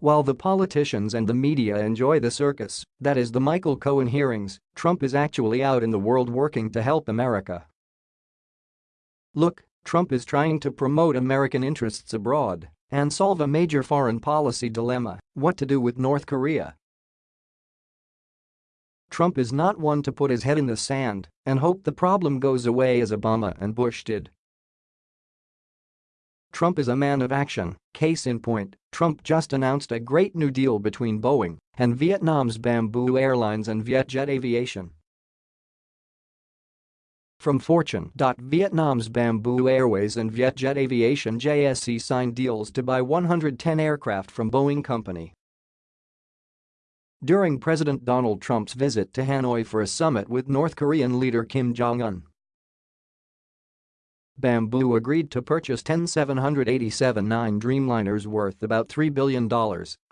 While the politicians and the media enjoy the circus, that is the Michael Cohen hearings, Trump is actually out in the world working to help America. Look, Trump is trying to promote American interests abroad and solve a major foreign policy dilemma, what to do with North Korea. Trump is not one to put his head in the sand and hope the problem goes away as Obama and Bush did. Trump is a man of action, case in point, Trump just announced a great new deal between Boeing and Vietnam's Bamboo Airlines and Vietjet Aviation. From Fortune. Vietnam's Bamboo Airways and Vietjet Aviation JSC signed deals to buy 110 aircraft from Boeing Company. During President Donald Trump's visit to Hanoi for a summit with North Korean leader Kim Jong-un, Bamboo agreed to purchase 10 787-9 Dreamliners worth about $3 billion,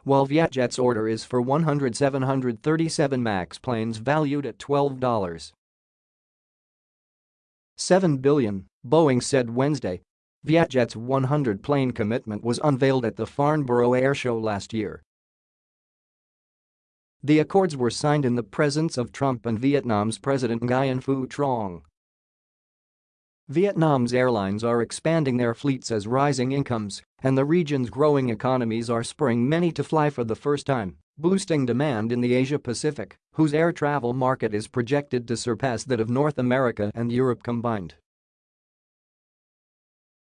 while Vietjet's order is for 100 737 MAX planes valued at $12. 7 billion, Boeing said Wednesday. Vietjet's 100-plane commitment was unveiled at the Farnborough Airshow last year. The accords were signed in the presence of Trump and Vietnam's President Nguyen Phu Trong. Vietnam's airlines are expanding their fleets as rising incomes and the region's growing economies are spurring many to fly for the first time, boosting demand in the Asia-Pacific, whose air travel market is projected to surpass that of North America and Europe combined.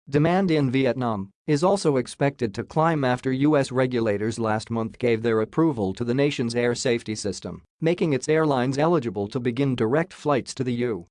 Demand in Vietnam is also expected to climb after U.S. regulators last month gave their approval to the nation's air safety system, making its airlines eligible to begin direct flights to the U.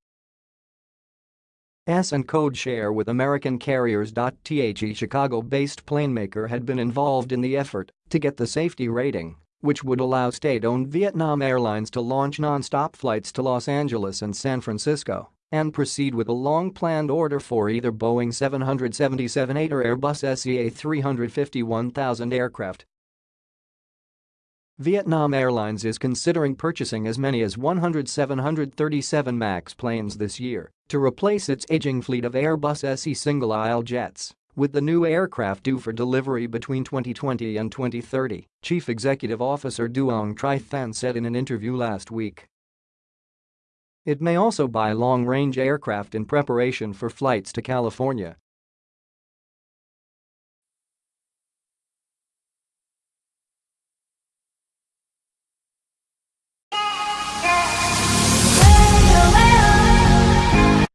S and code share with American carriers. The Chicago-based planemaker had been involved in the effort to get the safety rating, which would allow state-owned Vietnam Airlines to launch non-stop flights to Los Angeles and San Francisco and proceed with a long-planned order for either Boeing 777-8 or Airbus SE A350-1000 aircraft Vietnam Airlines is considering purchasing as many as 100 737 MAX planes this year to replace its aging fleet of Airbus SE single-aisle jets, with the new aircraft due for delivery between 2020 and 2030, Chief Executive Officer Duong Tri Thanh said in an interview last week. It may also buy long-range aircraft in preparation for flights to California